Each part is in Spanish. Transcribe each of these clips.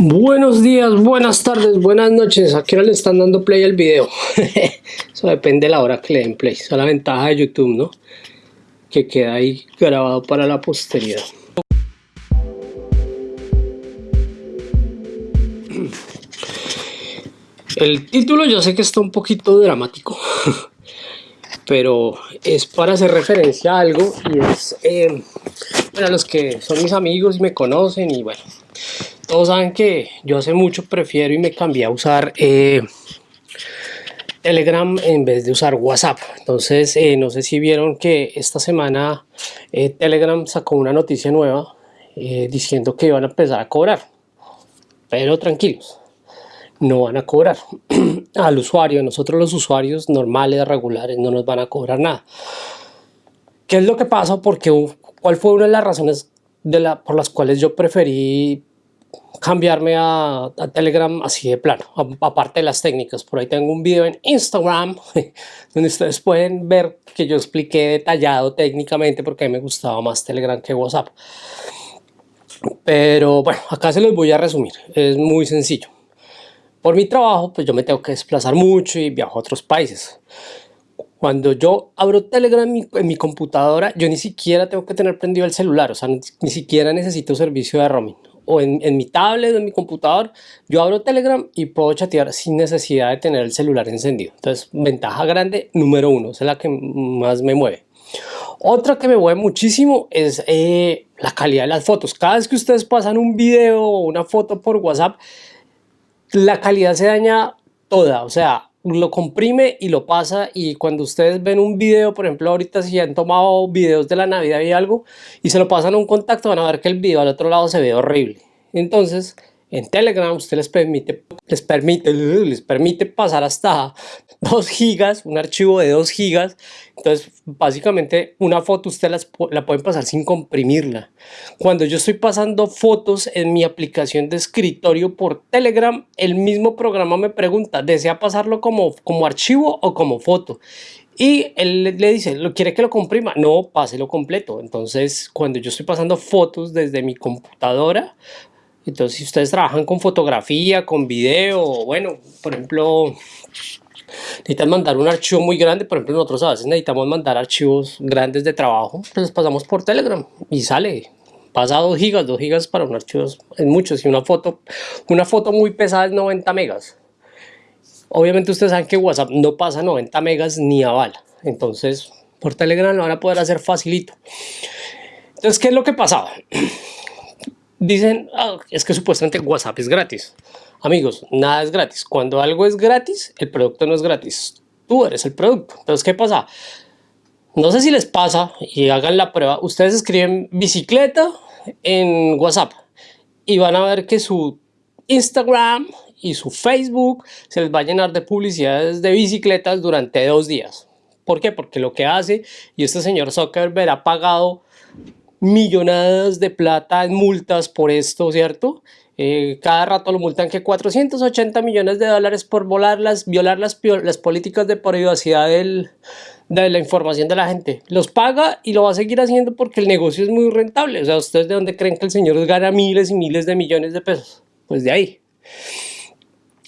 Buenos días, buenas tardes, buenas noches. ¿A qué hora le están dando play al video? Eso depende de la hora que le den play. Esa es la ventaja de YouTube, ¿no? Que queda ahí grabado para la posteridad. El título yo sé que está un poquito dramático, pero es para hacer referencia a algo y es eh, para los que son mis amigos y me conocen y bueno, todos saben que yo hace mucho prefiero y me cambié a usar eh, Telegram en vez de usar WhatsApp. Entonces, eh, no sé si vieron que esta semana eh, Telegram sacó una noticia nueva diciendo que iban a empezar a cobrar. Pero tranquilos, no van a cobrar al usuario. Nosotros los usuarios normales, regulares, no nos van a cobrar nada. ¿Qué es lo que pasa? Porque, ¿Cuál fue una de las razones por las cuales yo preferí cambiarme a, Telegram así de plano, aparte de las técnicas. Por ahí tengo un video en Instagram donde ustedes pueden ver que yo expliqué detallado técnicamente porque me gustaba más Telegram que WhatsApp. Pero bueno, acá se los voy a resumir, es muy sencillo. Por mi trabajo, pues yo me tengo que desplazar mucho y viajo a otros países. Cuando yo abro Telegram en mi, computadora, yo ni siquiera tengo que tener prendido el celular, o sea, ni siquiera necesito servicio de roaming o en, mi tablet o en mi computador, yo abro Telegram y puedo chatear sin necesidad de tener el celular encendido. Entonces, ventaja grande número uno, es la que más me mueve. Otra que me mueve muchísimo es eh, la calidad de las fotos. Cada vez que ustedes pasan un video o una foto por WhatsApp, la calidad se daña toda. O sea, lo comprime y lo pasa y cuando ustedes ven un video, por ejemplo ahorita si han tomado videos de la Navidad y algo y se lo pasan a un contacto van a ver que el video al otro lado se ve horrible. Entonces en Telegram usted les permite, les permite, les permite pasar hasta 2 gigas, un archivo de 2 gigas. Entonces, básicamente, una foto usted la puede pasar sin comprimirla. Cuando yo estoy pasando fotos en mi aplicación de escritorio por Telegram, el mismo programa me pregunta, ¿desea pasarlo como, como archivo o como foto? Y él le dice, ¿lo quiere que lo comprima? No, páselo completo. Entonces, cuando yo estoy pasando fotos desde mi computadora, entonces si ustedes trabajan con fotografía, con video, bueno, por ejemplo, necesitan mandar un archivo muy grande, por ejemplo nosotros a veces necesitamos mandar archivos grandes de trabajo, pues pasamos por Telegram y sale, pasa 2 gigas, 2 gigas para un archivo es mucho, si una foto, una foto muy pesada es 90 megas. Obviamente ustedes saben que WhatsApp no pasa 90 megas ni a bala, entonces por Telegram lo van a poder hacer facilito. Entonces, ¿qué es lo que pasaba? Dicen, ah, es que supuestamente WhatsApp es gratis. Amigos, nada es gratis. Cuando algo es gratis, el producto no es gratis. Tú eres el producto. Entonces, ¿qué pasa? No sé si les pasa y hagan la prueba. Ustedes escriben bicicleta en WhatsApp y van a ver que su Instagram y su Facebook se les va a llenar de publicidades de bicicletas durante dos días. ¿Por qué? Porque lo que hace, y este señor Zuckerberg ha pagado millonadas de plata en multas por esto, ¿cierto? Eh, cada rato lo multan que 480 millones de dólares por volar las, violar las, las políticas de privacidad del, de la información de la gente. Los paga y lo va a seguir haciendo porque el negocio es muy rentable. O sea, ¿ustedes de dónde creen que el señor gana miles y miles de millones de pesos? Pues de ahí.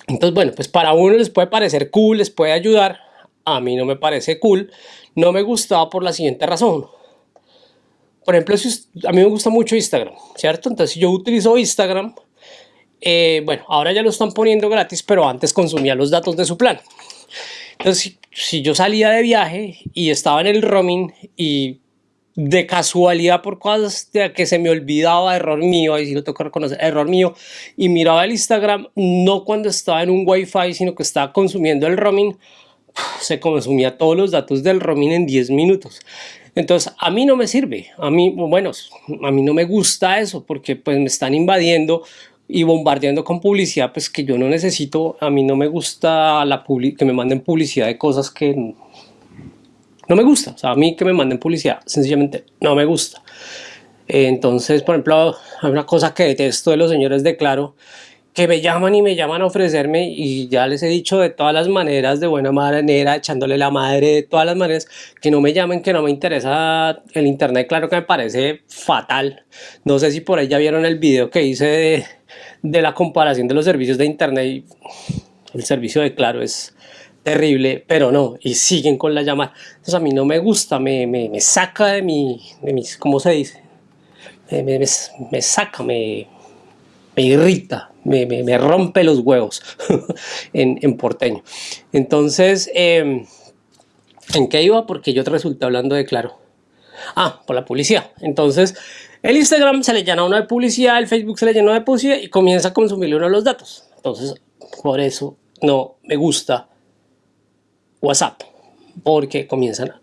Entonces, bueno, pues para uno les puede parecer cool, les puede ayudar. A mí no me parece cool. No me gustaba por la siguiente razón. Por ejemplo, si, a mí me gusta mucho Instagram, ¿cierto? Entonces, si yo utilizo Instagram, eh, bueno, ahora ya lo están poniendo gratis, pero antes consumía los datos de su plan. Entonces, si, yo salía de viaje y estaba en el roaming y de casualidad por cosas de que se me olvidaba, error mío, ahí sí lo tengo reconocer, error mío, y miraba el Instagram, no cuando estaba en un wifi, sino que estaba consumiendo el roaming, se consumía todos los datos del roaming en 10 minutos. Entonces, a mí no me sirve, a mí, bueno, a mí no me gusta eso porque pues me están invadiendo y bombardeando con publicidad pues que yo no necesito, a mí no me gusta la que me manden publicidad de cosas que no me gusta, a mí que me manden publicidad sencillamente no me gusta. Entonces, por ejemplo, hay una cosa que detesto de los señores de Claro, que me llaman y me llaman a ofrecerme y ya les he dicho de todas las maneras, de buena manera, echándole la madre de todas las maneras, que no me llamen, que no me interesa el internet, claro que me parece fatal. No sé si por ahí ya vieron el video que hice de la comparación de los servicios de internet el servicio de Claro es terrible, pero no, y siguen con la llamada. Entonces a mí no me gusta, me, me, me saca de mi, de mis, ¿cómo se dice? Me, me, me saca, me, me irrita, me, me, rompe los huevos en, porteño. Entonces, eh, ¿en qué iba? Porque yo te resulté hablando de Claro. Ah, por la publicidad. Entonces, el Instagram se le llena uno de publicidad, el Facebook se le llena de publicidad y comienza a consumirle uno de los datos. Entonces, por eso no me gusta WhatsApp, porque comienzan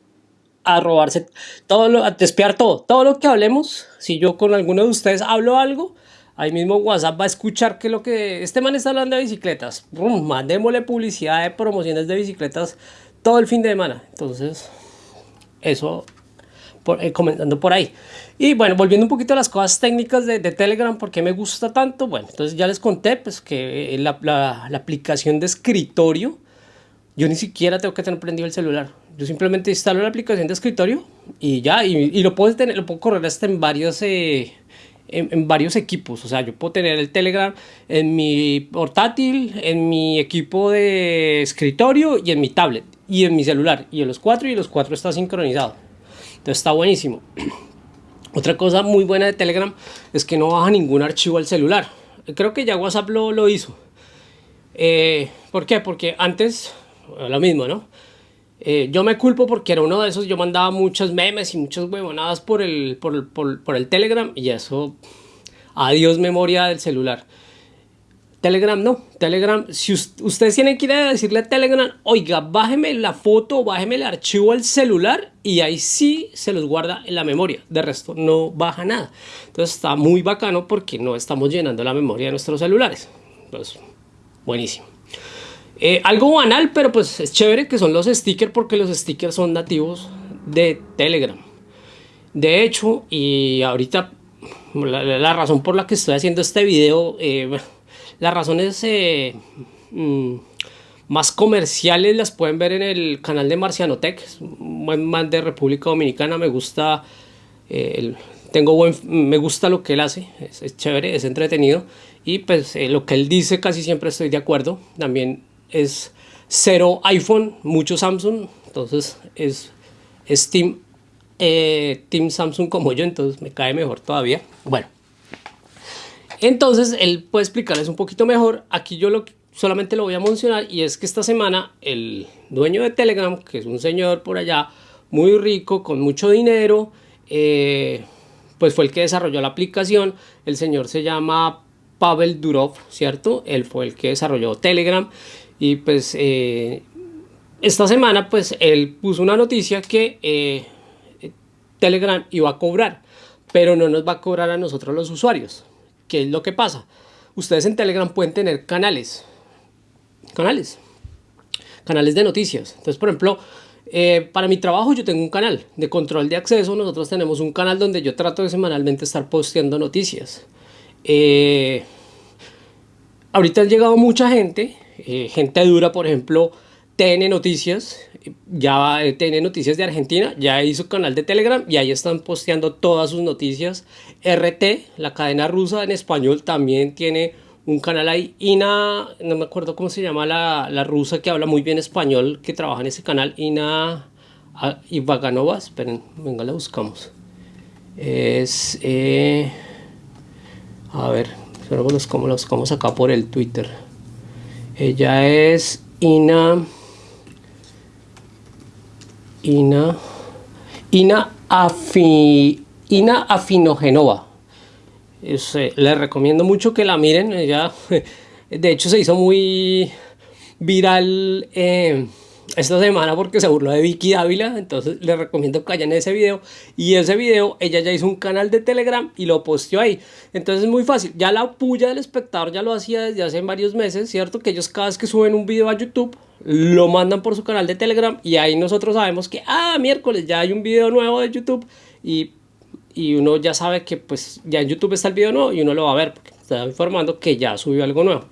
a robarse todo, lo, a despiar todo, todo lo que hablemos. Si yo con alguno de ustedes hablo algo, ahí mismo WhatsApp va a escuchar que lo que este man está hablando de bicicletas. mandémosle publicidad de promociones de bicicletas todo el fin de semana. Entonces, eso eh, comentando por ahí. Y bueno, volviendo un poquito a las cosas técnicas de, Telegram, ¿por qué me gusta tanto? Bueno, entonces ya les conté pues, que eh, la, aplicación de escritorio, yo ni siquiera tengo que tener prendido el celular. Yo simplemente instalo la aplicación de escritorio y ya, y, y lo, puedo tener, lo puedo correr hasta en varios, eh, en, varios equipos. O sea, yo puedo tener el Telegram en mi portátil, en mi equipo de escritorio y en mi tablet y en mi celular. Y en los cuatro y los cuatro está sincronizado. Entonces está buenísimo. Otra cosa muy buena de Telegram es que no baja ningún archivo al celular. Creo que ya WhatsApp lo, lo hizo. Eh, ¿Por qué? Porque antes, lo mismo, ¿no? Eh, yo me culpo porque era uno de esos, yo mandaba muchos memes y muchas huevonadas por el, por, por, por el Telegram y eso, adiós memoria del celular. Telegram no, Telegram, si ustedes tienen que ir a decirle a Telegram, oiga, bájeme la foto, bájeme el archivo al celular y ahí sí se los guarda en la memoria, de resto no baja nada. Entonces está muy bacano porque no estamos llenando la memoria de nuestros celulares. Entonces, buenísimo. Eh, algo banal, pero pues es chévere que son los stickers porque los stickers son nativos de Telegram. De hecho, y ahorita la, razón por la que estoy haciendo este video, eh, las razones eh, mm, más comerciales las pueden ver en el canal de Marcianotech, man de República Dominicana, me gusta, eh, tengo me gusta lo que él hace, es, chévere, es entretenido y pues lo que él dice casi siempre estoy de acuerdo, también es cero iPhone, mucho Samsung, entonces es, es team, team Samsung como yo, entonces me cae mejor todavía, bueno. Entonces él puede explicarles un poquito mejor. Aquí yo lo, solamente lo voy a mencionar y es que esta semana el dueño de Telegram, que es un señor por allá muy rico, con mucho dinero, eh, pues fue el que desarrolló la aplicación. El señor se llama Pavel Durov, ¿cierto? Él fue el que desarrolló Telegram y pues eh, esta semana pues él puso una noticia que eh, Telegram iba a cobrar, pero no nos va a cobrar a nosotros los usuarios. ¿Qué es lo que pasa? Ustedes en Telegram pueden tener canales. Canales. Canales de noticias. Entonces, por ejemplo, eh, para mi trabajo yo tengo un canal de control de acceso. Nosotros tenemos un canal donde yo trato de semanalmente estar posteando noticias. Eh, ahorita han llegado mucha gente, eh, gente dura, por ejemplo, TN Noticias, ya TN Noticias de Argentina, ya hizo canal de Telegram y ahí están posteando todas sus noticias. RT, la cadena rusa en español, también tiene un canal ahí. Ina, no me acuerdo cómo se llama la, la rusa que habla muy bien español, que trabaja en ese canal. Ina Ivaganova, esperen, venga, la buscamos. Es, eh, a ver, cómo la buscamos acá por el Twitter. Ella es Ina... Ina, Ina, Afi, Ina Afinogenova. Es, eh, les recomiendo mucho que la miren. Ella, de hecho, se hizo muy viral eh, esta semana porque se burló de Vicky Dávila. Entonces, les recomiendo que vayan ese video. Y ese video, ella ya hizo un canal de Telegram y lo posteó ahí. Entonces, es muy fácil. Ya la puya del espectador ya lo hacía desde hace varios meses, ¿cierto? Que ellos cada vez que suben un video a YouTube lo mandan por su canal de Telegram y ahí nosotros sabemos que, ah, miércoles ya hay un video nuevo de YouTube y, y uno ya sabe que pues ya en YouTube está el video nuevo y uno lo va a ver porque está informando que ya subió algo nuevo.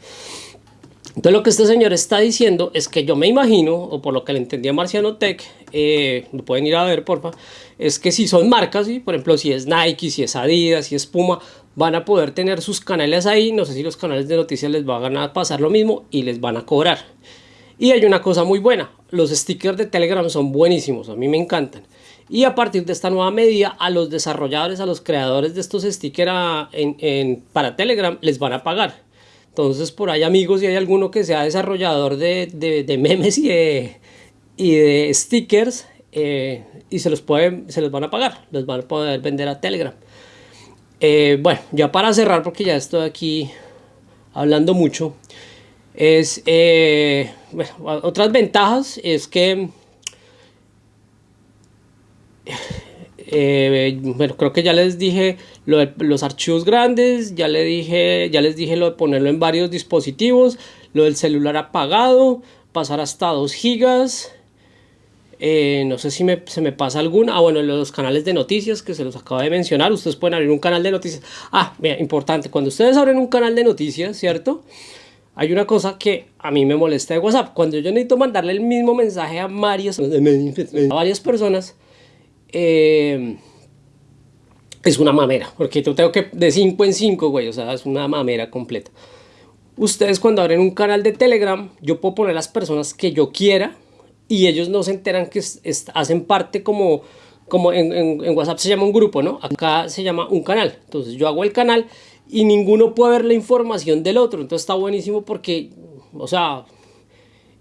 Entonces lo que este señor está diciendo es que yo me imagino, o por lo que le entendí a Marciano Tech, eh, lo pueden ir a ver porfa, es que si son marcas, por ejemplo si es Nike, si es Adidas, si es Puma, van a poder tener sus canales ahí, no sé si los canales de noticias les van a pasar lo mismo y les van a cobrar. Y hay una cosa muy buena, los stickers de Telegram son buenísimos, a mí me encantan. Y a partir de esta nueva medida, a los desarrolladores, a los creadores de estos stickers para Telegram, les van a pagar. Entonces, por ahí, amigos, si hay alguno que sea desarrollador de, de, memes y de, y de stickers, eh, y se los, pueden, se los van a pagar, les van a poder vender a Telegram. Eh, bueno, ya para cerrar, porque ya estoy aquí hablando mucho, es eh, otras ventajas es que eh, bueno, creo que ya les dije lo de los archivos grandes, ya, le dije, ya les dije lo de ponerlo en varios dispositivos, lo del celular apagado, pasar hasta 2 gigas, eh, no sé si me, se me pasa alguna, ah bueno, los canales de noticias que se los acabo de mencionar, ustedes pueden abrir un canal de noticias, ah, mira, importante, cuando ustedes abren un canal de noticias, ¿cierto? Hay una cosa que a mí me molesta de WhatsApp, cuando yo necesito mandarle el mismo mensaje a varias, a varias personas, eh, es una mamera, porque yo tengo que de 5 en 5, güey, o sea, es una mamera completa. Ustedes cuando abren un canal de Telegram, yo puedo poner las personas que yo quiera y ellos no se enteran que hacen parte como, como en, en, WhatsApp se llama un grupo, ¿no? Acá se llama un canal. Entonces yo hago el canal y ninguno puede ver la información del otro. Entonces está buenísimo porque, o sea,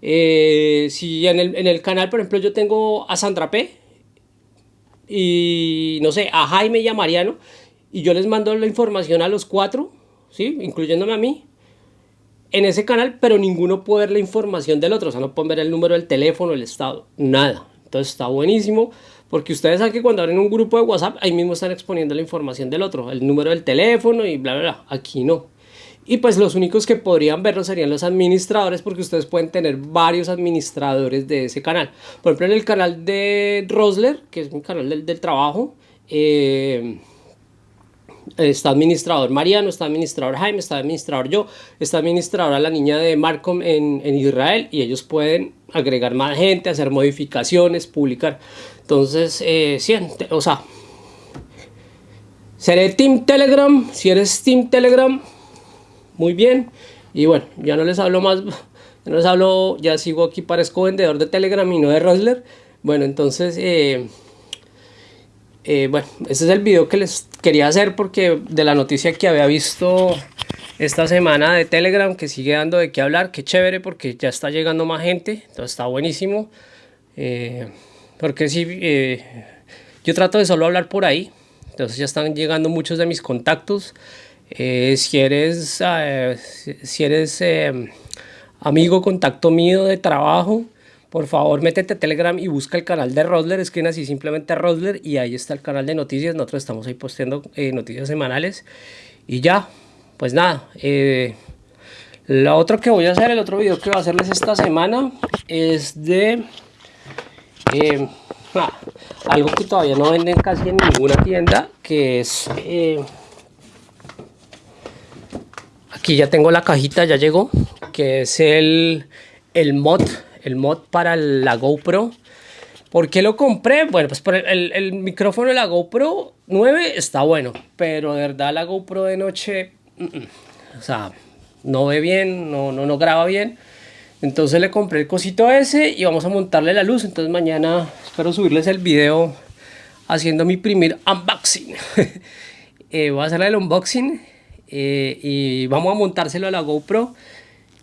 eh, si en el, en el canal, por ejemplo, yo tengo a Sandra P y no sé, a Jaime y a Mariano, y yo les mando la información a los cuatro, ¿sí? incluyéndome a mí, en ese canal, pero ninguno puede ver la información del otro, o sea, no pueden ver el número del teléfono, el estado, nada. Entonces está buenísimo, porque ustedes saben que cuando abren un grupo de WhatsApp, ahí mismo están exponiendo la información del otro, el número del teléfono y bla, bla, bla. Aquí no. Y pues los únicos que podrían verlo serían los administradores porque ustedes pueden tener varios administradores de ese canal. Por ejemplo, en el canal de Rosler, que es mi canal del, trabajo, eh, está administrador Mariano, está administrador Jaime, está administrador yo, está administradora la niña de Marcom en, en, Israel y ellos pueden agregar más gente, hacer modificaciones, publicar. Entonces, eh, o sea, seré Team Telegram, si eres Team Telegram, muy bien. Y bueno, ya no les hablo más, ya no les hablo, ya sigo aquí, parezco vendedor de Telegram y no de Rosler. Bueno, entonces, eh, eh, bueno, este es el video que les quería hacer porque de la noticia que había visto esta semana de Telegram que sigue dando de qué hablar, qué chévere porque ya está llegando más gente, entonces está buenísimo. Eh, porque si yo trato de solo hablar por ahí, entonces ya están llegando muchos de mis contactos. Eh, si eres, eh, si eres eh, amigo, contacto mío de trabajo, por favor métete a Telegram y busca el canal de Rosler, escriben así simplemente Rosler y ahí está el canal de noticias, nosotros estamos ahí posteando noticias semanales. Y ya, pues nada, lo otro que voy a hacer, el otro video que voy a hacerles esta semana es de algo que todavía no venden casi en ninguna tienda, que es Aquí ya tengo la cajita, ya llegó, que es el, el mod, el mod para la GoPro. ¿Por qué lo compré? Bueno, pues por el, el, micrófono de la GoPro 9 está bueno, pero de verdad la GoPro de noche, o sea, no ve bien, no, no, no graba bien. Entonces le compré el cosito ese y vamos a montarle la luz. Entonces mañana espero subirles el video haciendo mi primer unboxing. eh, voy a hacer el unboxing eh, y vamos a montárselo a la GoPro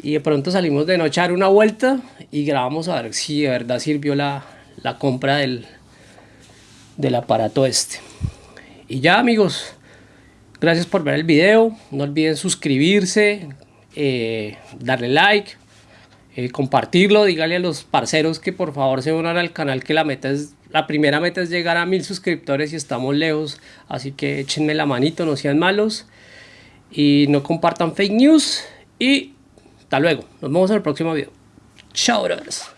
y de pronto salimos de noche a dar una vuelta y grabamos a ver si de verdad sirvió la, la compra del, del aparato este. Y ya amigos, gracias por ver el video, no olviden suscribirse, eh, darle like, eh, compartirlo, dígale a los parceros que por favor se unan al canal que la meta es la primera meta es llegar a mil suscriptores y estamos lejos, así que échenme la manito, no sean malos y no compartan fake news y hasta luego. Nos vemos en el próximo video. Chao, brothers.